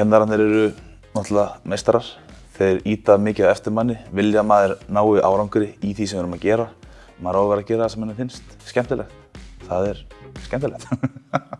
Kennararnir eru náttúrulega meistarar. Þeir íta mikið á eftir manni, vilja að maður nái árangri í því sem við erum að gera. Maður á að vera að gera það sem henni finnst skemmtilegt. Það er skemmtilegt.